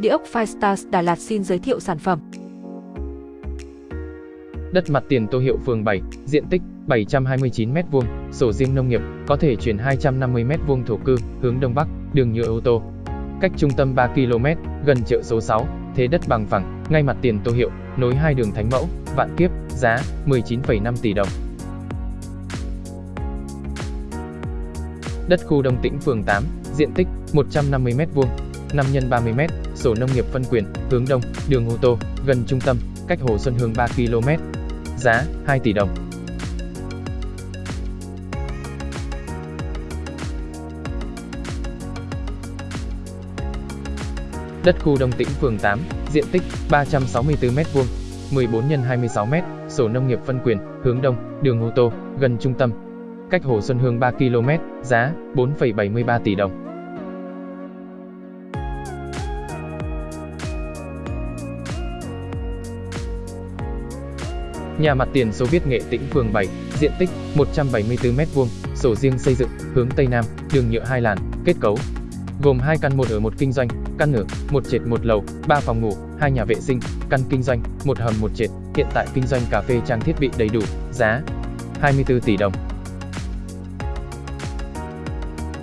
Địa ốc Firestars Đà Lạt xin giới thiệu sản phẩm. Đất mặt tiền Tô Hiệu phường 7, diện tích 729m2, sổ riêng nông nghiệp, có thể chuyển 250m2 thổ cư, hướng đông bắc, đường nhựa ô tô. Cách trung tâm 3 km, gần chợ số 6, thế đất bằng phẳng, ngay mặt tiền Tô Hiệu, nối hai đường Thánh Mẫu, Vạn Kiếp, giá 19,5 tỷ đồng. Đất khu Đông Tĩnh phường 8, diện tích 150m2, 5 x 30m, sổ nông nghiệp phân quyền, hướng đông, đường ô tô, gần trung tâm, cách Hồ Xuân Hương 3 km. Giá 2 tỷ đồng. Đất khu Đông Tĩnh phường 8, diện tích 364m2, 14 x 26m, sổ nông nghiệp phân quyền, hướng đông, đường ô tô, gần trung tâm. Cách Hồ Xuân Hương 3 km, giá 4,73 tỷ đồng. Nhà mặt tiền số viết nghệ tĩnh phường 7, diện tích 174m2, sổ riêng xây dựng, hướng Tây Nam, đường nhựa hai làn, kết cấu. Gồm hai căn một ở một kinh doanh, căn ở, một trệt một lầu, ba phòng ngủ, hai nhà vệ sinh, căn kinh doanh, một hầm một trệt, hiện tại kinh doanh cà phê trang thiết bị đầy đủ, giá 24 tỷ đồng.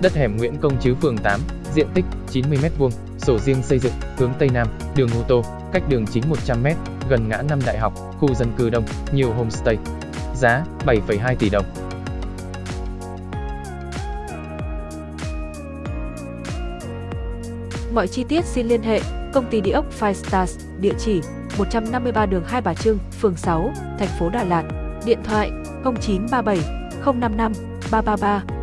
Đất hẻm Nguyễn Công chứ phường 8, diện tích 90m2, sổ riêng xây dựng, hướng Tây Nam, đường ô tô, cách đường chính 100m, gần ngã năm đại học, khu dân cư đông, nhiều homestay. Giá 7,2 tỷ đồng. Mọi chi tiết xin liên hệ công ty địa ốc Five Stars, địa chỉ 153 đường Hai Bà Trưng, phường 6, thành phố Đà Lạt, điện thoại 0937 055 333